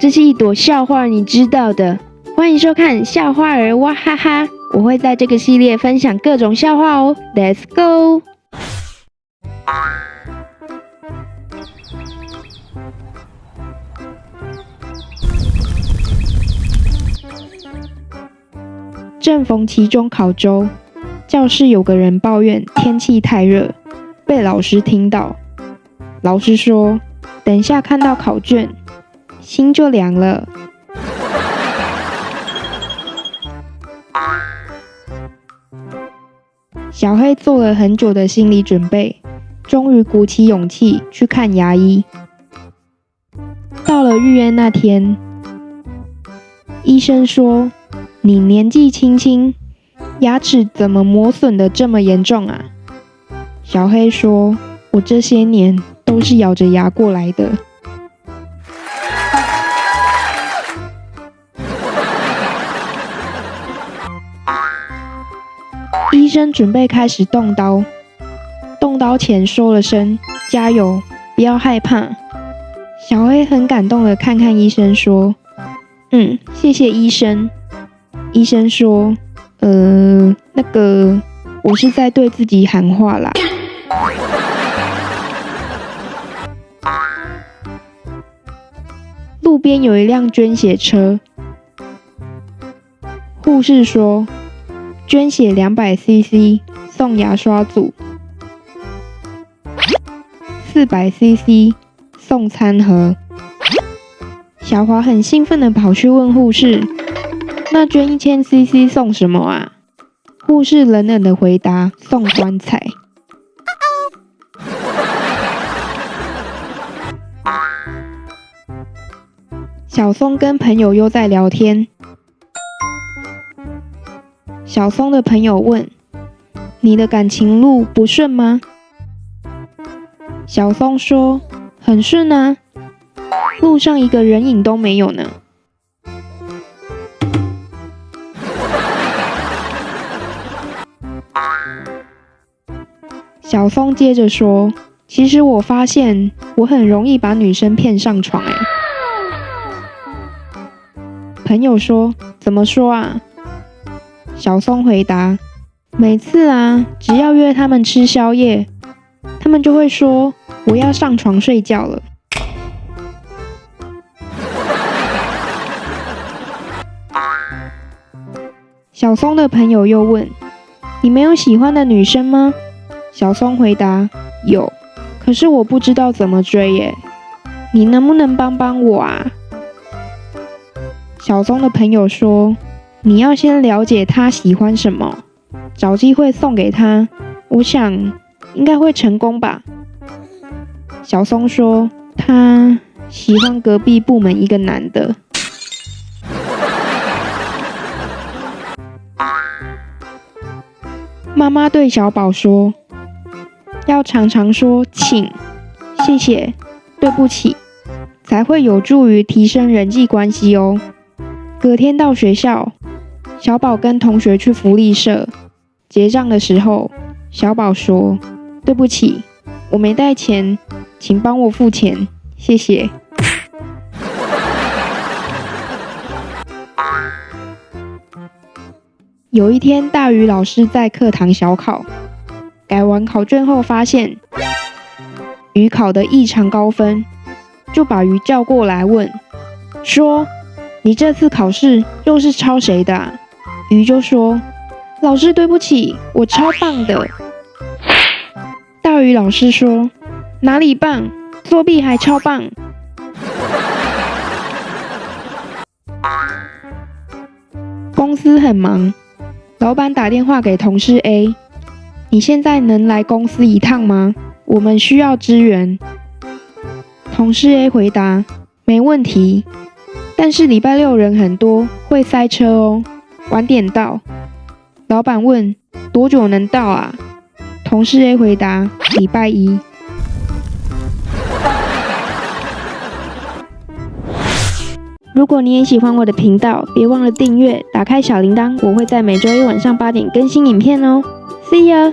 这是一朵笑话，你知道的。欢迎收看笑话儿哇哈哈，我会在这个系列分享各种笑话哦。Let's go！正逢期中考周，教室有个人抱怨天气太热，被老师听到。老师说：“等一下看到考卷，心就凉了。”小黑做了很久的心理准备，终于鼓起勇气去看牙医。到了预约那天，医生说。你年纪轻轻，牙齿怎么磨损的这么严重啊？小黑说：“我这些年都是咬着牙过来的。”生准备开始动刀，动刀前说了声“加油，不要害怕”。小黑很感动的看看医生，说：“嗯，谢谢医生。”医生说：“呃，那个，我是在对自己喊话啦。”路边有一辆捐血车，护士说：“捐血两百 CC 送牙刷组，四百 CC 送餐盒。”小华很兴奋的跑去问护士。那捐一千 CC 送什么啊？护士冷冷的回答：“送棺材。”小松跟朋友又在聊天。小松的朋友问：“你的感情路不顺吗？”小松说：“很顺啊，路上一个人影都没有呢。”小松接着说：“其实我发现我很容易把女生骗上床。”哎，朋友说：“怎么说啊？”小松回答：“每次啊，只要约他们吃宵夜，他们就会说我要上床睡觉了。”小松的朋友又问：“你没有喜欢的女生吗？”小松回答：“有，可是我不知道怎么追耶，你能不能帮帮我啊？”小松的朋友说：“你要先了解他喜欢什么，找机会送给他，我想应该会成功吧。”小松说：“他喜欢隔壁部门一个男的。”妈妈对小宝说。要常常说请、谢谢、对不起，才会有助于提升人际关系哦。隔天到学校，小宝跟同学去福利社结账的时候，小宝说：“对不起，我没带钱，请帮我付钱，谢谢。”有一天，大鱼老师在课堂小考。改完考卷后，发现鱼考的异常高分，就把鱼叫过来问，说：“你这次考试又是抄谁的？”鱼就说：“老师，对不起，我超棒的。”大鱼老师说：“哪里棒？作弊还超棒。”公司很忙，老板打电话给同事 A。你现在能来公司一趟吗？我们需要支援。同事 A 回答：没问题，但是礼拜六人很多，会塞车哦，晚点到。老板问：多久能到啊？同事 A 回答：礼拜一。如果你也喜欢我的频道，别忘了订阅，打开小铃铛，我会在每周一晚上八点更新影片哦。See you